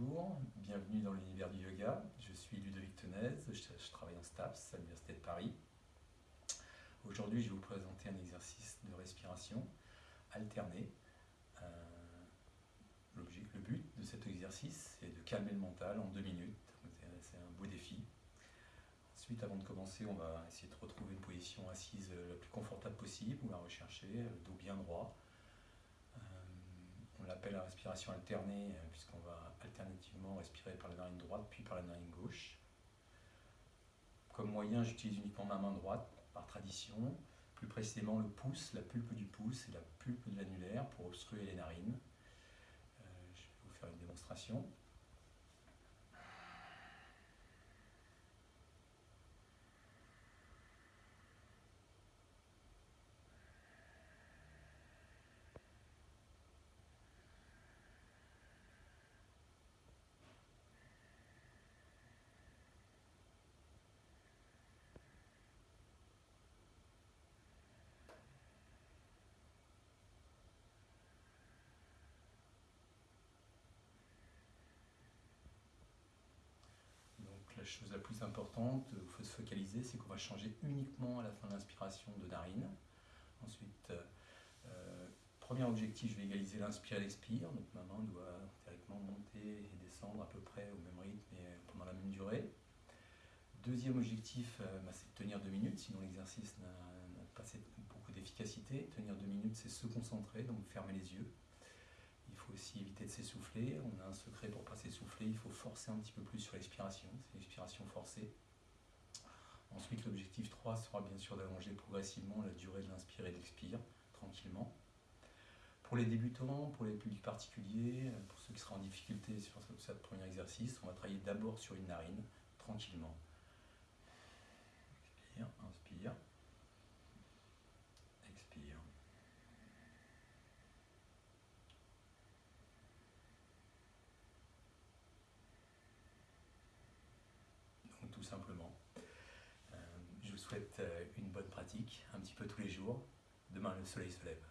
Bonjour, bienvenue dans l'univers du yoga. Je suis Ludovic Tenez, je, travaille en STAPS à l'Université de Paris. Aujourd'hui, je vais vous présenter un exercice de respiration alterné. Euh, le but de cet exercice, c'est de calmer le mental en deux minutes. C'est un beau défi. Ensuite, avant de commencer, on va essayer de retrouver une position assise la plus confortable possible. On va rechercher le dos bien droit, on l'appelle la respiration alternée, euh, puisqu'on va alternativement respirer par la narine droite puis par la narine gauche. Comme moyen, j'utilise uniquement ma main droite, par tradition, plus précisément le pouce, la pulpe du pouce et la pulpe de l'annulaire pour obstruer les narines. Euh, je vais vous faire une démonstration. la chose la plus importante, il faut se focaliser, c'est qu'on va changer uniquement à la fin de l'inspiration de narine. Ensuite, euh, euh, premier objectif, je vais égaliser l'inspire et l'expire. Donc ma main doit théoriquement monter et descendre à peu près au même rythme et pendant la même durée. Deuxième objectif, euh, bah, c'est de tenir deux minutes, sinon l'exercice n'a pas beaucoup d'efficacité. Tenir deux minutes, c'est se concentrer, donc fermer les yeux. Il faut aussi éviter de s'essouffler. On a un secret pour ne pas s'essouffler. Il faut forcer un petit peu plus sur l'expiration. C'est l'expiration forcée. Ensuite, l'objectif 3 sera bien sûr d'allonger progressivement la durée de l'inspire et de l'expire, tranquillement. Pour les débutants, pour les publics particuliers, pour ceux qui seront en difficulté sur ce premier exercice, on va travailler d'abord sur une narine, tranquillement. Souhaite euh, une bonne pratique, un petit peu tous les jours. Demain, le soleil se lève.